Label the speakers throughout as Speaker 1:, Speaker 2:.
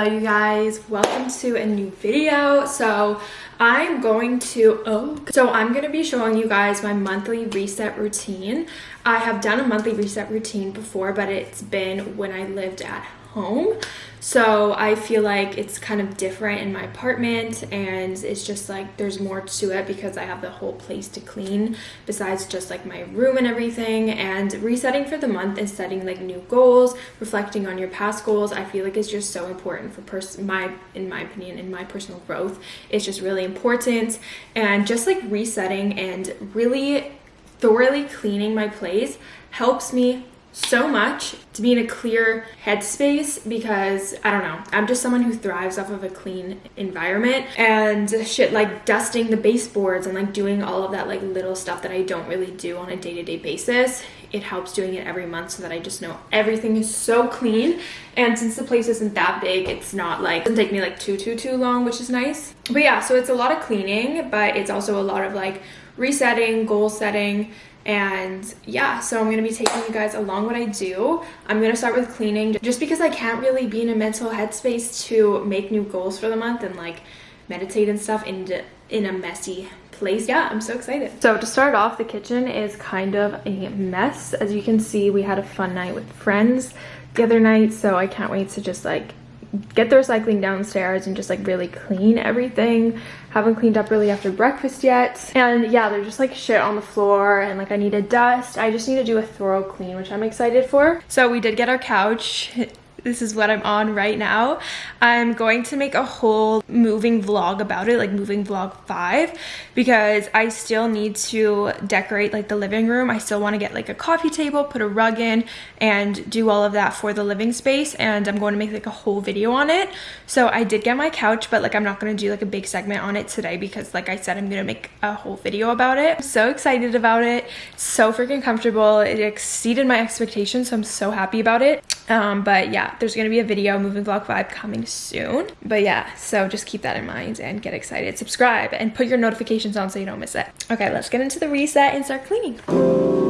Speaker 1: hello you guys. Welcome to a new video. So i'm going to oh so i'm going to be showing you guys my monthly reset routine. I have done a monthly reset routine before but it's been when i lived at home so I feel like it's kind of different in my apartment and it's just like there's more to it because I have the whole place to clean besides just like my room and everything and resetting for the month and setting like new goals, reflecting on your past goals. I feel like it's just so important for person my in my opinion in my personal growth. It's just really important and just like resetting and really thoroughly cleaning my place helps me so much to be in a clear headspace because I don't know, I'm just someone who thrives off of a clean environment and shit like dusting the baseboards and like doing all of that like little stuff that I don't really do on a day-to-day -day basis. It helps doing it every month so that I just know everything is so clean and since the place isn't that big it's not like it doesn't take me like too too too long which is nice. But yeah, so it's a lot of cleaning but it's also a lot of like resetting, goal setting, and yeah so i'm going to be taking you guys along what i do. I'm going to start with cleaning just because i can't really be in a mental headspace to make new goals for the month and like meditate and stuff in in a messy place. Yeah i'm so excited. So to start off the kitchen is kind of a mess. As you can see we had a fun night with friends the other night so i can't wait to just like get the recycling downstairs and just like really clean everything. Haven't cleaned up really after breakfast yet. And yeah there's just like shit on the floor and like i need to dust. I just need to do a thorough clean which i'm excited for. So we did get our couch this is what I'm on right now. I'm going to make a whole moving vlog about it, like moving vlog 5, because I still need to decorate like the living room. I still want to get like a coffee table, put a rug in, and do all of that for the living space, and I'm going to make like a whole video on it. So I did get my couch, but like I'm not going to do like a big segment on it today because like I said, I'm going to make a whole video about it. I'm so excited about it. So freaking comfortable. It exceeded my expectations, so I'm so happy about it. Um, but yeah, there's gonna be a video moving vlog 5 coming soon. But yeah, so just keep that in mind and get excited. Subscribe and put your notifications on so you don't miss it. Okay, let's get into the reset and start cleaning.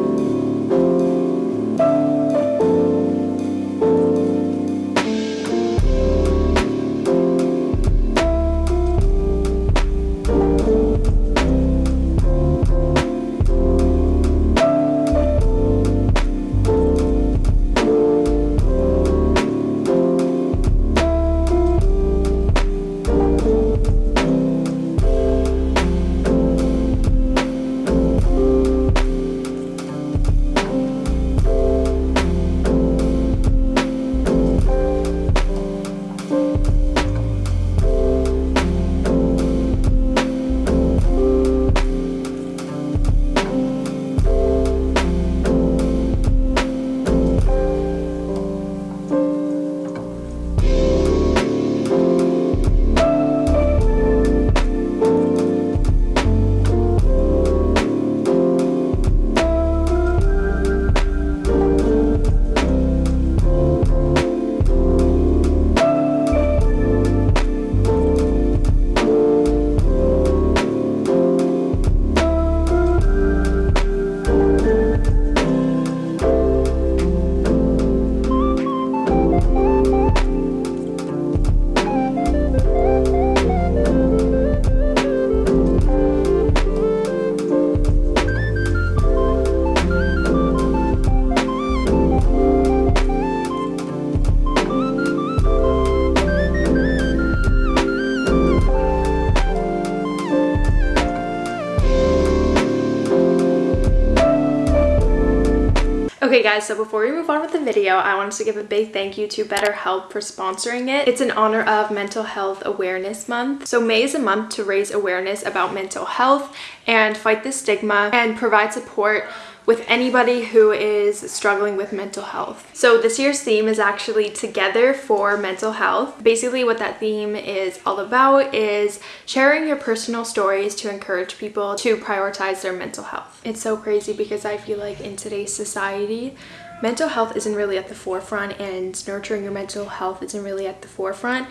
Speaker 1: Okay guys, so before we move on with the video, I wanted to give a big thank you to BetterHelp for sponsoring it. It's in honor of Mental Health Awareness Month. So May is a month to raise awareness about mental health and fight the stigma and provide support with anybody who is struggling with mental health. So this year's theme is actually Together for Mental Health. Basically what that theme is all about is sharing your personal stories to encourage people to prioritize their mental health. It's so crazy because I feel like in today's society, mental health isn't really at the forefront and nurturing your mental health isn't really at the forefront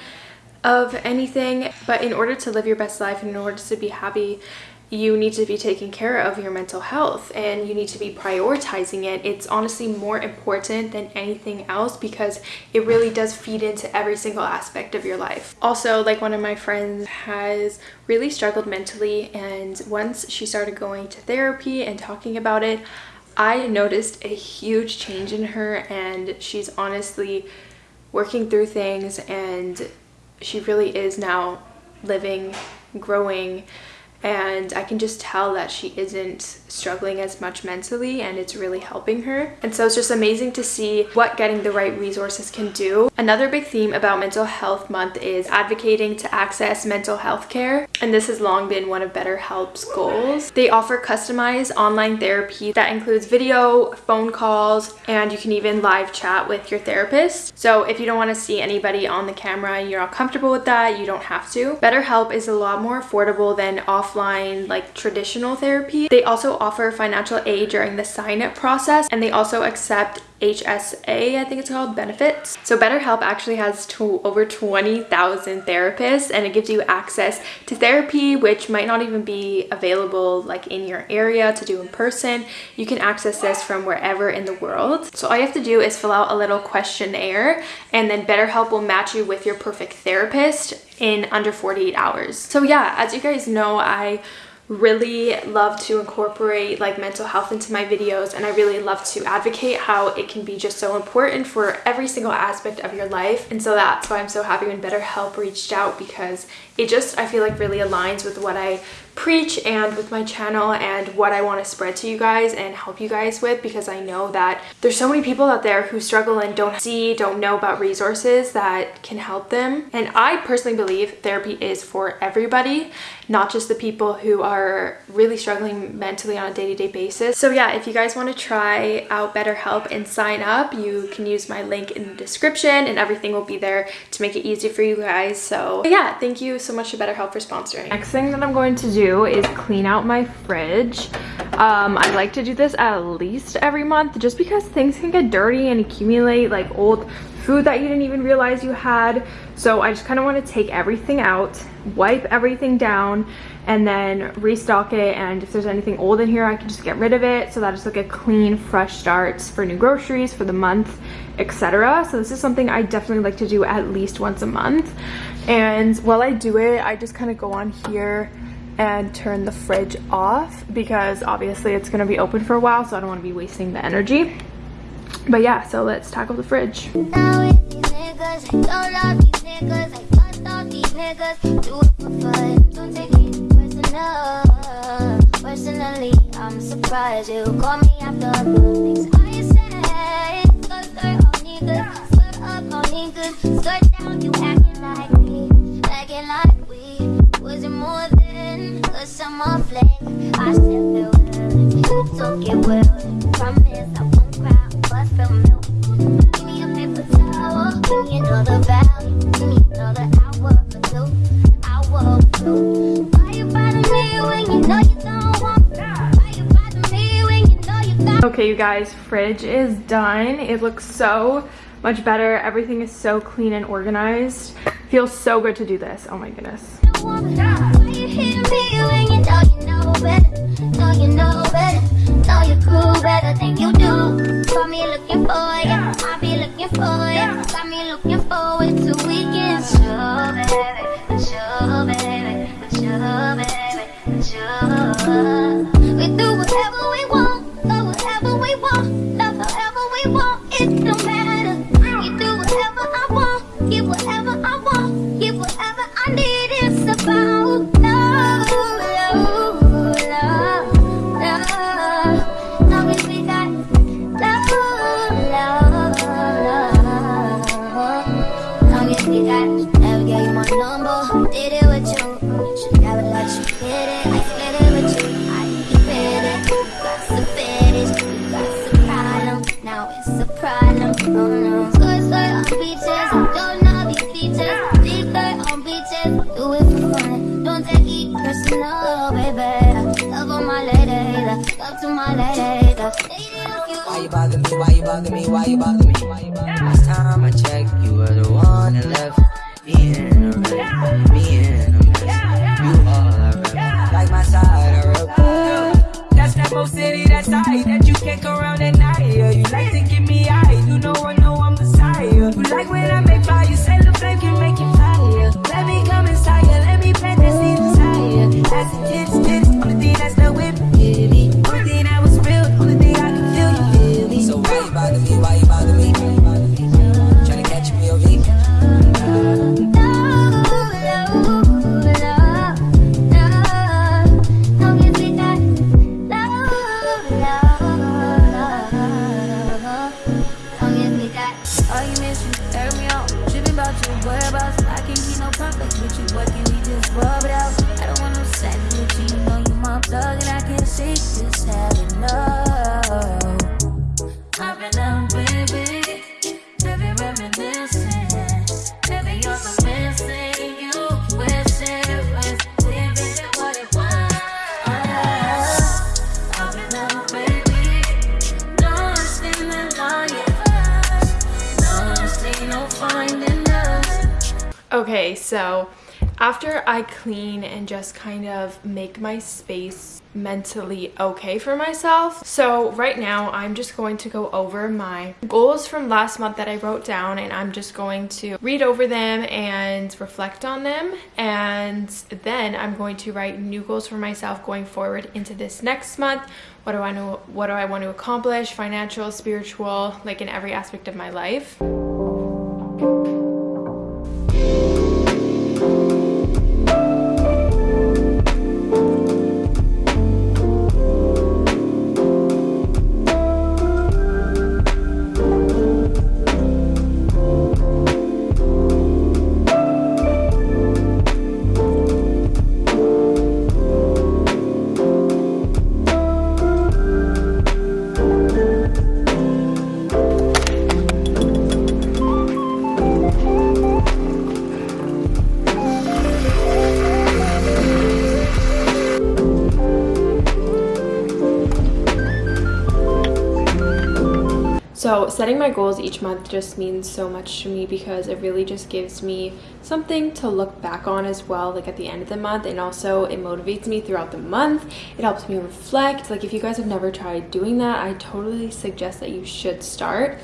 Speaker 1: of anything but in order to live your best life and in order to be happy you need to be taking care of your mental health and you need to be prioritizing it. It's honestly more important than anything else because it really does feed into every single aspect of your life. Also, like one of my friends has really struggled mentally and once she started going to therapy and talking about it, I noticed a huge change in her and she's honestly working through things and she really is now living, growing, and I can just tell that she isn't struggling as much mentally and it's really helping her. And so it's just amazing to see what getting the right resources can do. Another big theme about Mental Health Month is advocating to access mental health care. And this has long been one of BetterHelp's goals. They offer customized online therapy that includes video, phone calls, and you can even live chat with your therapist. So if you don't want to see anybody on the camera, you're not comfortable with that, you don't have to. BetterHelp is a lot more affordable than off offline like traditional therapy. They also offer financial aid during the sign up process and they also accept HSA, I think it's called, benefits. So BetterHelp actually has to over 20,000 therapists and it gives you access to therapy which might not even be available like in your area to do in person. You can access this from wherever in the world. So all you have to do is fill out a little questionnaire and then BetterHelp will match you with your perfect therapist in under 48 hours. So yeah, as you guys know, I really love to incorporate like mental health into my videos and I really love to advocate how it can be just so important for every single aspect of your life. And so that's why I'm so happy when BetterHelp reached out because it just I feel like really aligns with what I preach and with my channel and what I want to spread to you guys and help you guys with because I know that there's so many people out there who struggle and don't see, don't know about resources that can help them. And I personally believe therapy is for everybody, not just the people who are really struggling mentally on a day-to-day -day basis. So yeah, if you guys want to try out BetterHelp and sign up, you can use my link in the description and everything will be there to make it easy for you guys. So yeah, thank you so much to BetterHelp for sponsoring. Next thing that I'm going to do is clean out my fridge. Um, I like to do this at least every month just because things can get dirty and accumulate like old food that you didn't even realize you had. So I just kind of want to take everything out, wipe everything down, and then restock it. And if there's anything old in here, I can just get rid of it. So that it's like a clean, fresh start for new groceries for the month, etc. So this is something I definitely like to do at least once a month. And while I do it, I just kind of go on here and turn the fridge off because obviously it's going to be open for a while so I don't want to be wasting the energy. But yeah, so let's tackle the fridge. Personally, I'm surprised you call me after guys, fridge is done. It looks so much better. Everything is so clean and organized. Feels so good to do this. Oh my goodness
Speaker 2: Why you bother me? Last time I checked, you were the one that left me so
Speaker 1: after I clean and just kind of make my space mentally okay for myself. So right now I'm just going to go over my goals from last month that I wrote down and I'm just going to read over them and reflect on them and then I'm going to write new goals for myself going forward into this next month. What do I know what do I want to accomplish? Financial, spiritual, like in every aspect of my life. Setting my goals each month just means so much to me because it really just gives me something to look back on as well, like at the end of the month. And also, it motivates me throughout the month. It helps me reflect. Like, if you guys have never tried doing that, I totally suggest that you should start.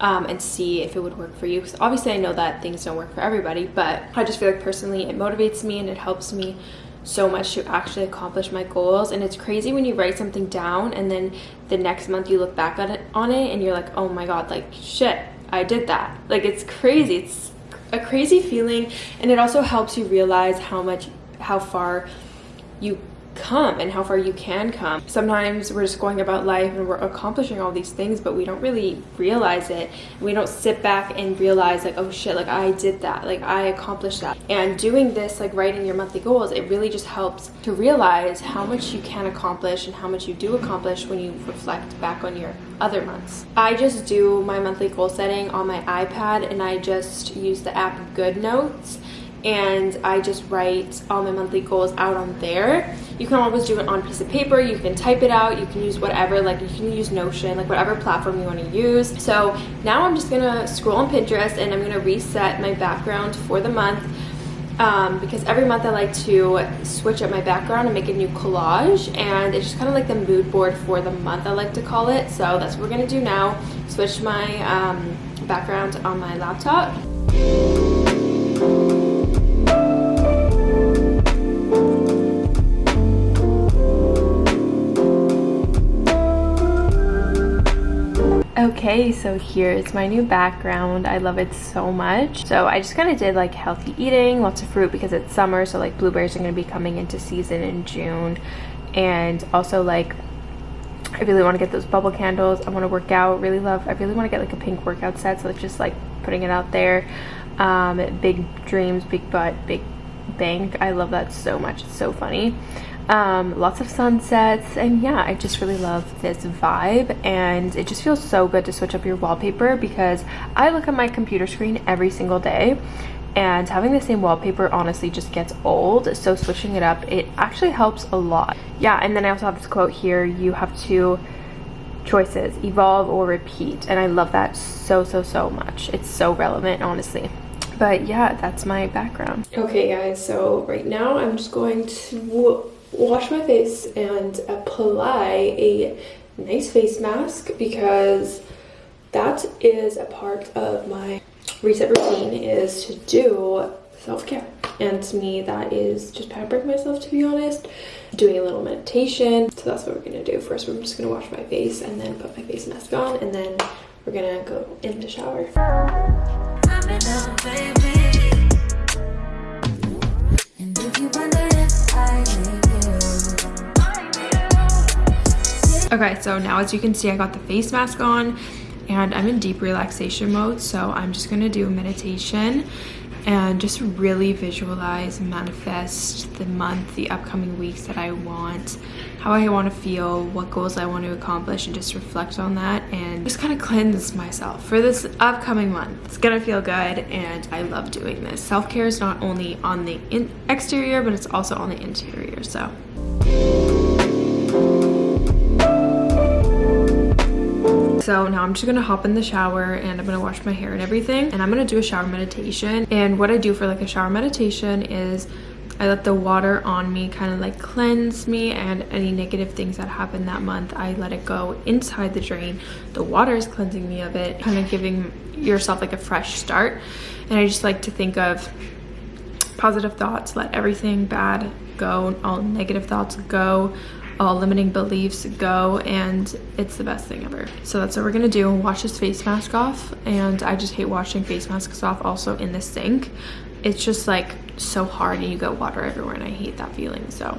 Speaker 1: Um, and see if it would work for you. Because obviously, I know that things don't work for everybody, but I just feel like personally it motivates me and it helps me so much to actually accomplish my goals. And it's crazy when you write something down and then the next month you look back on it, on it and you're like, oh my God, like shit, I did that. Like it's crazy. It's a crazy feeling. And it also helps you realize how much, how far you come and how far you can come. Sometimes we're just going about life and we're accomplishing all these things, but we don't really realize it. We don't sit back and realize like, oh shit, like I did that, like I accomplished that. And doing this, like writing your monthly goals, it really just helps to realize how much you can accomplish and how much you do accomplish when you reflect back on your other months. I just do my monthly goal setting on my iPad and I just use the app GoodNotes and I just write all my monthly goals out on there. You can always do it on a piece of paper, you can type it out, you can use whatever, like you can use Notion, like whatever platform you want to use. So now I'm just gonna scroll on Pinterest and I'm gonna reset my background for the month. Um, because every month I like to switch up my background and make a new collage and it's just kind of like the mood board for the month I like to call it so that's what we're gonna do now switch my um, background on my laptop Okay, so here's my new background. I love it so much. So I just kind of did like healthy eating, lots of fruit because it's summer. So like blueberries are going to be coming into season in June. And also like I really want to get those bubble candles. I want to work out. Really love, I really want to get like a pink workout set. So it's just like putting it out there. Um, big dreams, big butt, big bank. I love that so much. It's so funny um, lots of sunsets and yeah I just really love this vibe and it just feels so good to switch up your wallpaper because I look at my computer screen every single day and having the same wallpaper honestly just gets old so switching it up it actually helps a lot. Yeah and then I also have this quote here you have two choices evolve or repeat and I love that so so so much. It's so relevant honestly. But yeah that's my background. Okay guys so right now I'm just going to wash my face and apply a nice face mask because that is a part of my reset routine is to do self-care. And to me that is just pampering myself to be honest doing a little meditation. So that's what we're gonna do. First we're just gonna wash my face and then put my face mask on and then we're gonna go in the shower Okay, so now as you can see, I got the face mask on and I'm in deep relaxation mode. So I'm just gonna do a meditation and just really visualize, manifest the month, the upcoming weeks that I want, how I want to feel, what goals I want to accomplish, and just reflect on that and just kind of cleanse myself for this upcoming month. It's gonna feel good, and I love doing this. Self care is not only on the exterior, but it's also on the interior. So. So now I'm just gonna hop in the shower and I'm gonna wash my hair and everything. And I'm gonna do a shower meditation. And what I do for like a shower meditation is I let the water on me kind of like cleanse me and any negative things that happened that month, I let it go inside the drain. The water is cleansing me of it, kind of giving yourself like a fresh start. And I just like to think of positive thoughts, let everything bad go, all negative thoughts go, all limiting beliefs go and it's the best thing ever. So that's what we're gonna do. Wash this face mask off and i just hate washing face masks off also in the sink. It's just like so hard and you get water everywhere and i hate that feeling so